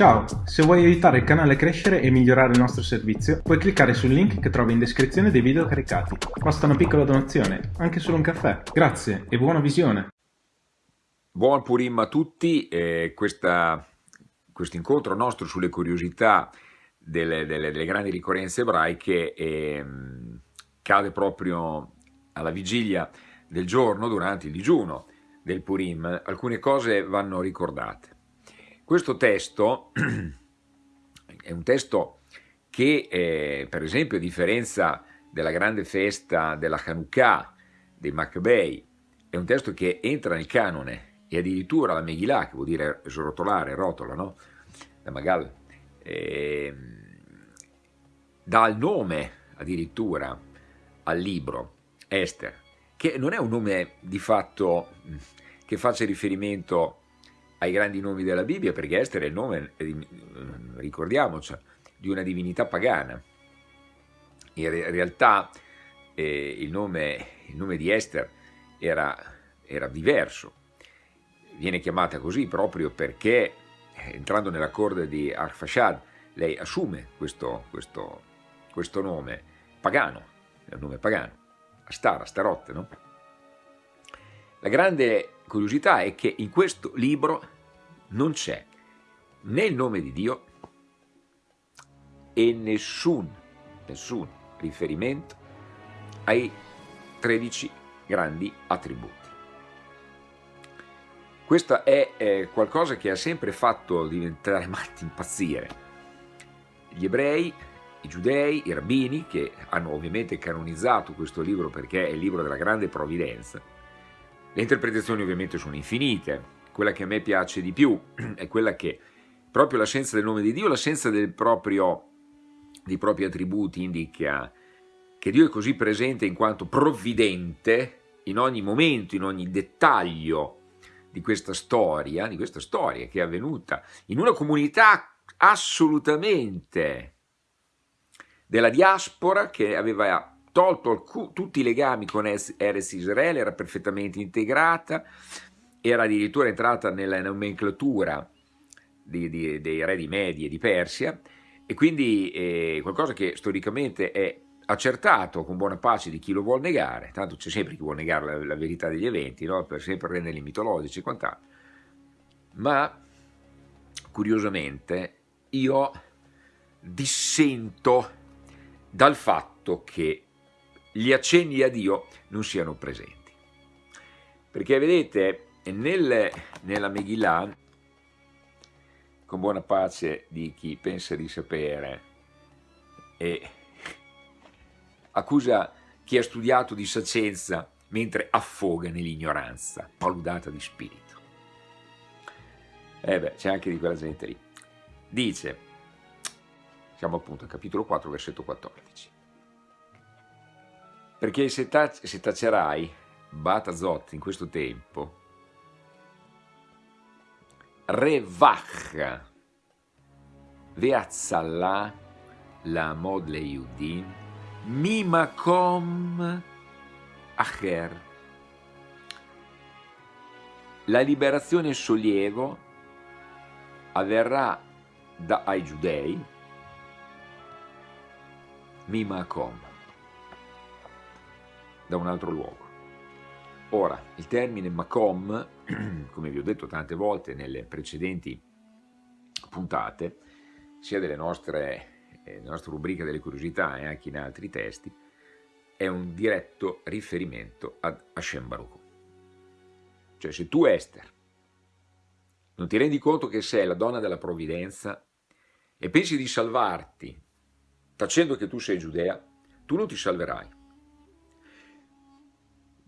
Ciao, se vuoi aiutare il canale a crescere e migliorare il nostro servizio, puoi cliccare sul link che trovi in descrizione dei video caricati. Basta una piccola donazione, anche solo un caffè. Grazie e buona visione! Buon Purim a tutti, eh, questo incontro nostro sulle curiosità delle, delle, delle grandi ricorrenze ebraiche eh, cade proprio alla vigilia del giorno durante il digiuno del Purim. Alcune cose vanno ricordate. Questo testo è un testo che, eh, per esempio, a differenza della grande festa della Hanukkah, dei Maccabei, è un testo che entra nel canone e addirittura la Megillah, che vuol dire srotolare, rotola, no? La Magal, eh, dà il nome addirittura al libro, Esther, che non è un nome di fatto che faccia riferimento ai grandi nomi della Bibbia, perché Esther è il nome, eh, ricordiamoci, di una divinità pagana. In realtà eh, il, nome, il, nome, di Esther era, era, diverso, viene chiamata così proprio perché eh, entrando nella corte di Arfashad lei assume questo, questo, questo nome pagano, è un nome pagano, Astar, Astarotte, no? La grande curiosità è che in questo libro non c'è né il nome di Dio e nessun, nessun riferimento ai 13 grandi attributi. Questo è eh, qualcosa che ha sempre fatto diventare matti impazzire. Gli ebrei, i giudei, i rabbini, che hanno ovviamente canonizzato questo libro perché è il libro della grande provvidenza, le interpretazioni ovviamente sono infinite, quella che a me piace di più è quella che proprio l'assenza del nome di Dio, l'assenza dei propri attributi indica che Dio è così presente in quanto provvidente in ogni momento, in ogni dettaglio di questa storia, di questa storia che è avvenuta in una comunità assolutamente della diaspora che aveva tolto tutti i legami con Eres Israele, era perfettamente integrata, era addirittura entrata nella nomenclatura di, di, dei re di Media e di Persia, e quindi eh, qualcosa che storicamente è accertato con buona pace di chi lo vuole negare, tanto c'è sempre chi vuole negare la, la verità degli eventi, no? per sempre renderli mitologici e quant'altro, ma curiosamente io dissento dal fatto che gli accenni a Dio non siano presenti. Perché vedete, nel, nella Megillah, con buona pace di chi pensa di sapere e accusa chi ha studiato di sapienza mentre affoga nell'ignoranza, paludata di spirito. E eh beh, c'è anche di quella gente lì. Dice, siamo appunto al capitolo 4, versetto 14 perché se, tac se tacerai Batazot in questo tempo, Revach Veazzallah la mod le Yudim Mimakom Acher. La liberazione e sollievo avverrà da, ai giudei Mimakom da un altro luogo. Ora, il termine Macom, come vi ho detto tante volte nelle precedenti puntate, sia delle nostre, eh, nostre rubriche delle curiosità e anche in altri testi, è un diretto riferimento ad Hashem Baruch. Cioè se tu Esther non ti rendi conto che sei la donna della provvidenza e pensi di salvarti facendo che tu sei Giudea, tu non ti salverai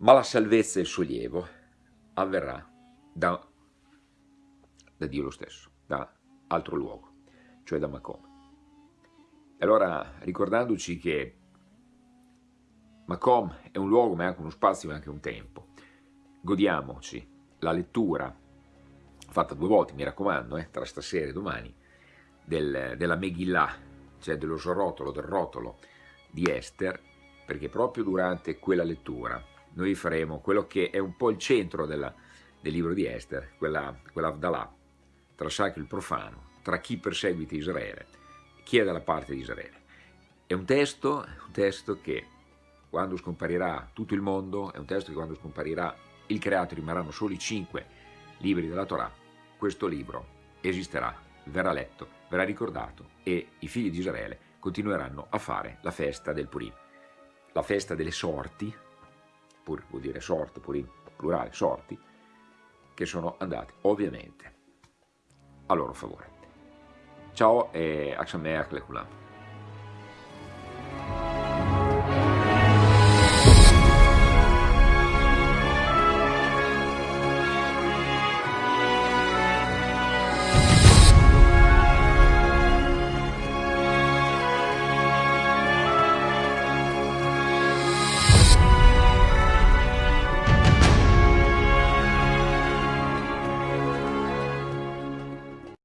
ma la salvezza e il sollievo avverrà da, da Dio lo stesso, da altro luogo, cioè da Macom. E allora, ricordandoci che Macom è un luogo, ma è anche uno spazio e anche un tempo, godiamoci la lettura, fatta due volte, mi raccomando, eh, tra stasera e domani, del, della Megillah, cioè dello sorrotolo, del rotolo di Esther, perché proprio durante quella lettura noi faremo quello che è un po' il centro della, del libro di Esther, quella, quella Avdalà, tra sacro e profano, tra chi perseguita Israele chi è dalla parte di Israele. È un testo, un testo che quando scomparirà tutto il mondo, è un testo che quando scomparirà il creato rimarranno solo i cinque libri della Torah, questo libro esisterà, verrà letto, verrà ricordato e i figli di Israele continueranno a fare la festa del Purim, la festa delle sorti, pur vuol dire sorte, Purim, plurale, sorti, che sono andati ovviamente a loro favore. Ciao e Aksameach Lekulam.